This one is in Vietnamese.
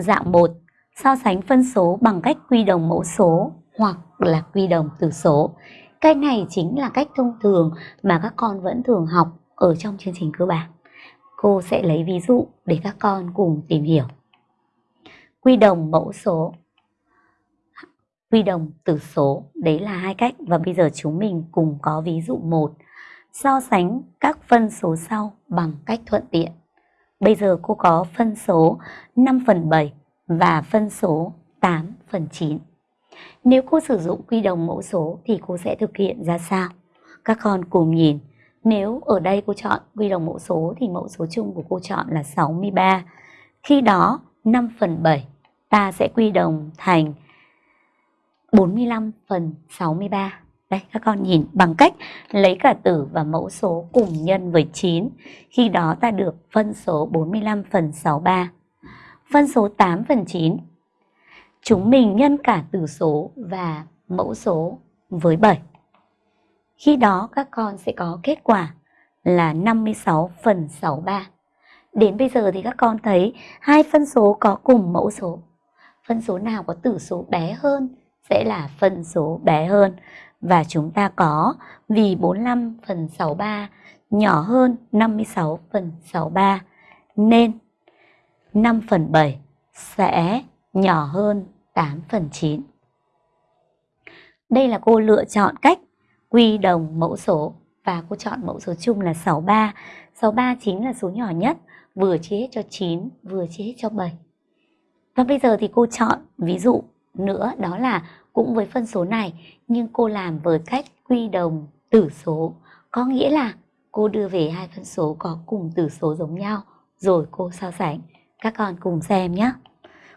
Dạng 1. So sánh phân số bằng cách quy đồng mẫu số hoặc là quy đồng tử số. Cái này chính là cách thông thường mà các con vẫn thường học ở trong chương trình cơ bản. Cô sẽ lấy ví dụ để các con cùng tìm hiểu. Quy đồng mẫu số Quy đồng tử số, đấy là hai cách và bây giờ chúng mình cùng có ví dụ 1. So sánh các phân số sau bằng cách thuận tiện. Bây giờ cô có phân số 5 phần 7 và phân số 8 phần 9. Nếu cô sử dụng quy đồng mẫu số thì cô sẽ thực hiện ra sao? Các con cùng nhìn. Nếu ở đây cô chọn quy đồng mẫu số thì mẫu số chung của cô chọn là 63. Khi đó 5 phần 7 ta sẽ quy đồng thành 45 phần 63. Đây, các con nhìn bằng cách lấy cả tử và mẫu số cùng nhân với 9. Khi đó ta được phân số 45 phần 63. Phân số 8 phần 9. Chúng mình nhân cả tử số và mẫu số với 7. Khi đó các con sẽ có kết quả là 56 phần 63. Đến bây giờ thì các con thấy hai phân số có cùng mẫu số. Phân số nào có tử số bé hơn sẽ là phân số bé hơn. Và chúng ta có vì 45 phần 63 nhỏ hơn 56 phần 63 nên 5 phần 7 sẽ nhỏ hơn 8 phần 9. Đây là cô lựa chọn cách quy đồng mẫu số và cô chọn mẫu số chung là 63. 63 chính là số nhỏ nhất, vừa chia hết cho 9, vừa chia hết cho 7. Và bây giờ thì cô chọn ví dụ nữa, đó là cũng với phân số này, nhưng cô làm với cách quy đồng tử số. Có nghĩa là cô đưa về hai phân số có cùng tử số giống nhau, rồi cô so sánh. Các con cùng xem nhé.